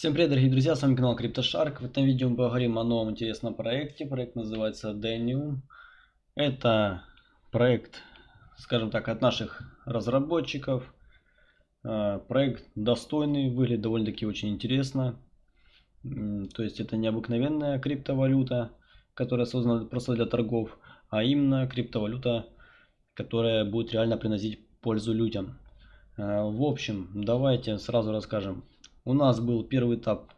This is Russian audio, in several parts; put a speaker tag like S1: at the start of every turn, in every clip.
S1: Всем привет, дорогие друзья, с вами канал CryptoShark. В этом видео мы поговорим о новом интересном проекте. Проект называется Denium. Это проект, скажем так, от наших разработчиков. А, проект достойный, выглядит довольно-таки очень интересно. То есть это необыкновенная криптовалюта, которая создана просто для торгов, а именно криптовалюта, которая будет реально приносить пользу людям. А, в общем, давайте сразу расскажем, у нас был первый этап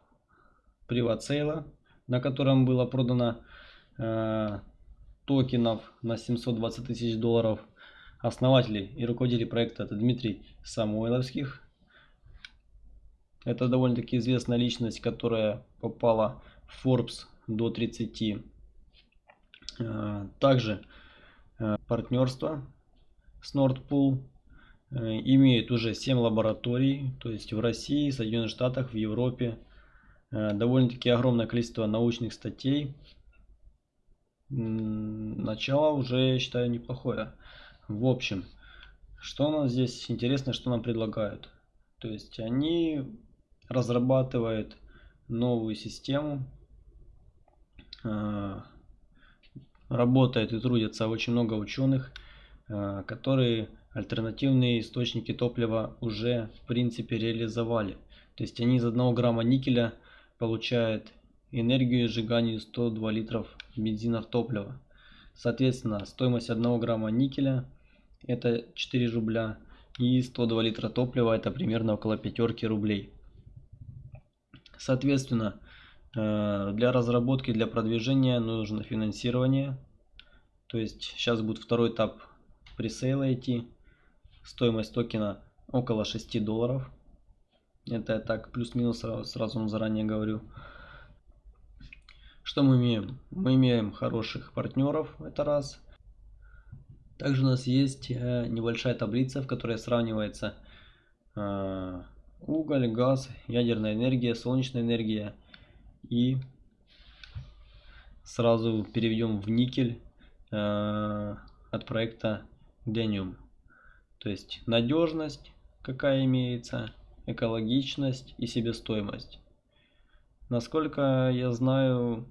S1: приват-сейла, на котором было продано э, токенов на 720 тысяч долларов. Основатели и руководители проекта это Дмитрий Самойловских. Это довольно-таки известная личность, которая попала в Forbes до 30. Э, также э, партнерство с Nordpool имеет уже 7 лабораторий, то есть в России, Соединенных Штатах, в Европе. Э, довольно-таки огромное количество научных статей. Начало уже, я считаю, неплохое. В общем, что у нас здесь интересно, что нам предлагают? То есть они разрабатывают новую систему. Э, работает и трудятся очень много ученых, которые альтернативные источники топлива уже в принципе реализовали. То есть они из 1 грамма никеля получают энергию сжигания 102 литров бензина в топливо. Соответственно, стоимость 1 грамма никеля это 4 рубля и 102 литра топлива это примерно около 5 рублей. Соответственно, э, для разработки, для продвижения нужно финансирование. То есть сейчас будет второй этап пресейла идти. Стоимость токена около 6 долларов. Это так плюс-минус сразу, сразу заранее говорю. Что мы имеем? Мы имеем хороших партнеров, это раз. Также у нас есть э, небольшая таблица, в которой сравнивается э, уголь, газ, ядерная энергия, солнечная энергия. И сразу переведем в никель э, от проекта Denium. То есть надежность, какая имеется, экологичность и себестоимость. Насколько я знаю,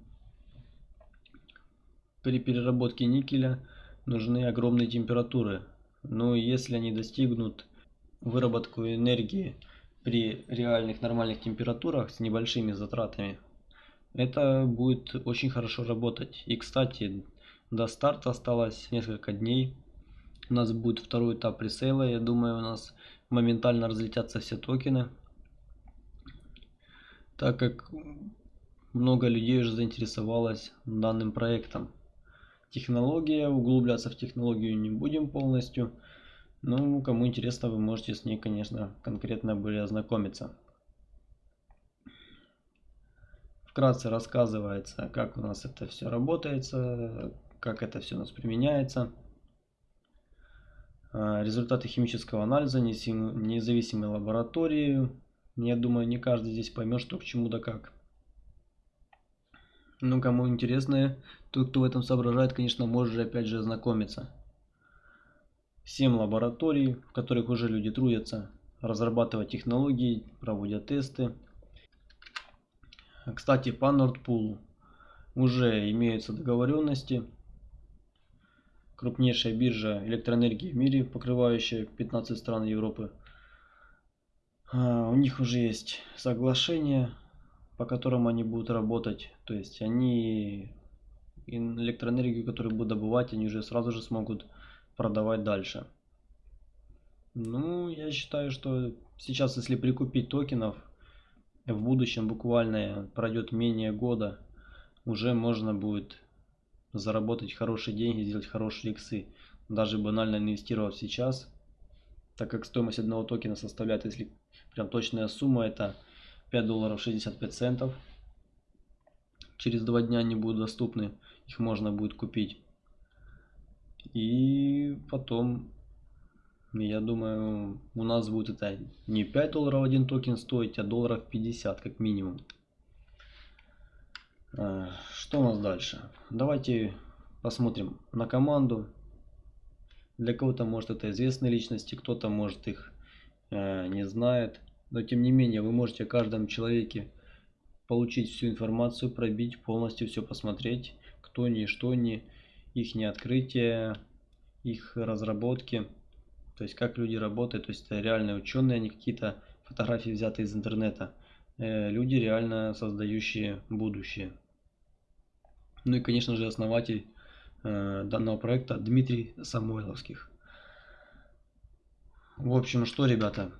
S1: при переработке никеля нужны огромные температуры. Но если они достигнут выработку энергии при реальных нормальных температурах с небольшими затратами, это будет очень хорошо работать. И кстати, до старта осталось несколько дней. У нас будет второй этап пресейла. Я думаю, у нас моментально разлетятся все токены. Так как много людей уже заинтересовалось данным проектом. Технология, углубляться в технологию не будем полностью. Ну, кому интересно, вы можете с ней, конечно, конкретно более ознакомиться. Вкратце рассказывается, как у нас это все работает, как это все у нас применяется. А, результаты химического анализа независимой лаборатории. Я думаю, не каждый здесь поймет, что к чему да как. Ну, кому интересно, тот, кто в этом соображает, конечно, может же опять же ознакомиться. 7 лабораторий, в которых уже люди трудятся, разрабатывают технологии, проводят тесты. Кстати, по Nordpool уже имеются договоренности крупнейшая биржа электроэнергии в мире, покрывающая 15 стран Европы. А, у них уже есть соглашение, по которому они будут работать. То есть они электроэнергию, которую будут добывать, они уже сразу же смогут продавать дальше. Ну, я считаю, что сейчас, если прикупить токенов, в будущем буквально пройдет менее года, уже можно будет заработать хорошие деньги, сделать хорошие иксы. Даже банально инвестировав сейчас, так как стоимость одного токена составляет, если прям точная сумма, это 5 долларов 65 центов. Через два дня они будут доступны, их можно будет купить. И потом, я думаю, у нас будет это не 5 долларов один токен стоить, а долларов 50 как минимум. Э, что у нас дальше? Давайте посмотрим на команду. Для кого-то может это известные личности, кто-то может их э, не знает. Но тем не менее вы можете о каждом человеке получить всю информацию, пробить, полностью все посмотреть, кто не что не, их не открытие, их разработки, то есть как люди работают, то есть это реальные ученые, а не какие-то фотографии взятые из интернета. Э, люди реально создающие будущее. Ну и конечно же основатель э, данного проекта Дмитрий Самойловских. В общем, что, ребята,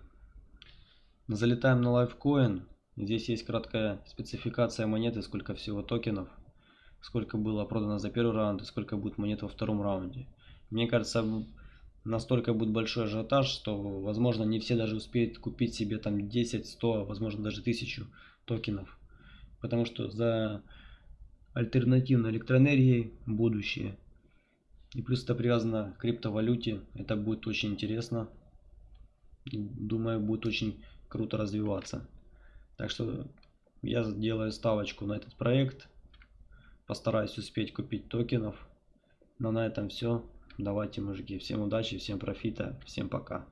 S1: залетаем на Lifecoin. Здесь есть краткая спецификация монеты, сколько всего токенов, сколько было продано за первый раунд и сколько будет монет во втором раунде. Мне кажется, настолько будет большой ажиотаж, что, возможно, не все даже успеют купить себе там 10, 100, возможно, даже 1000 токенов. Потому что за альтернативной электроэнергией будущее. И плюс это привязано к криптовалюте. Это будет очень интересно. Думаю, будет очень круто развиваться. Так что я делаю ставочку на этот проект. Постараюсь успеть купить токенов. Но на этом все. Давайте, мужики, всем удачи, всем профита, всем пока.